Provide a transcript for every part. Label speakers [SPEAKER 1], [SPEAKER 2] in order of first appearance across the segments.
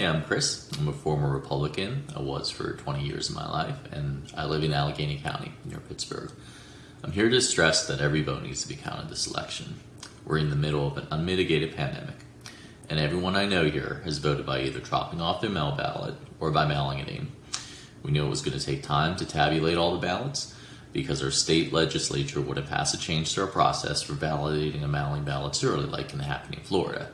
[SPEAKER 1] Yeah, I'm Chris. I'm a former Republican. I was for 20 years of my life, and I live in Allegheny County near Pittsburgh. I'm here to stress that every vote needs to be counted this election. We're in the middle of an unmitigated pandemic, and everyone I know here has voted by either dropping off their mail ballot or by mailing it in. We knew it was going to take time to tabulate all the ballots because our state legislature would have passed a change to our process for validating and mailing ballots early, like can happen in Florida.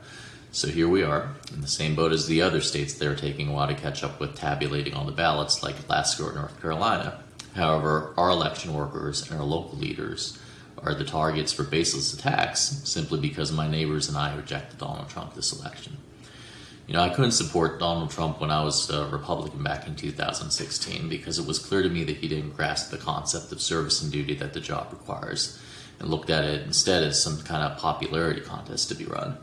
[SPEAKER 1] So here we are, in the same boat as the other states that are taking a while to catch up with tabulating all the ballots, like Alaska or North Carolina. However, our election workers and our local leaders are the targets for baseless attacks simply because my neighbors and I rejected Donald Trump this election. You know, I couldn't support Donald Trump when I was a Republican back in 2016 because it was clear to me that he didn't grasp the concept of service and duty that the job requires and looked at it instead as some kind of popularity contest to be run,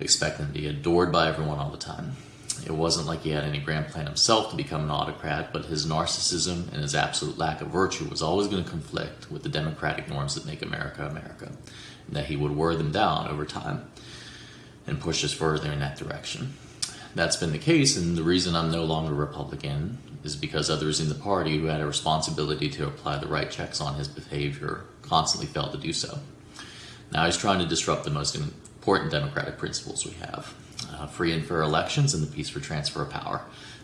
[SPEAKER 1] expecting to be adored by everyone all the time. It wasn't like he had any grand plan himself to become an autocrat, but his narcissism and his absolute lack of virtue was always going to conflict with the democratic norms that make America America, and that he would wear them down over time and push us further in that direction that's been the case, and the reason I'm no longer a Republican is because others in the party who had a responsibility to apply the right checks on his behavior constantly failed to do so. Now he's trying to disrupt the most important democratic principles we have uh, free and fair elections and the peaceful transfer of power.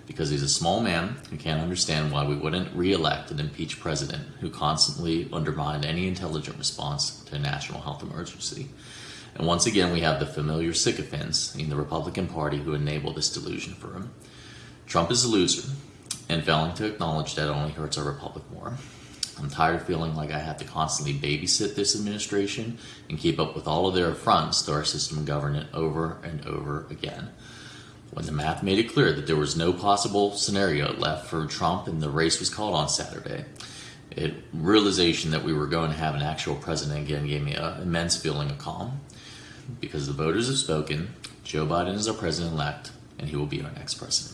[SPEAKER 1] Because he's a small man who can't understand why we wouldn't re elect an impeached president who constantly undermined any intelligent response to a national health emergency. And once again, we have the familiar sycophants in the Republican Party who enable this delusion for him. Trump is a loser, and failing to acknowledge that only hurts our republic more. I'm tired of feeling like I have to constantly babysit this administration and keep up with all of their affronts to our system of government over and over again. When the math made it clear that there was no possible scenario left for Trump and the race was called on Saturday, it realization that we were going to have an actual president again gave me an immense feeling of calm because the voters have spoken. Joe Biden is our president elect, and he will be our next president.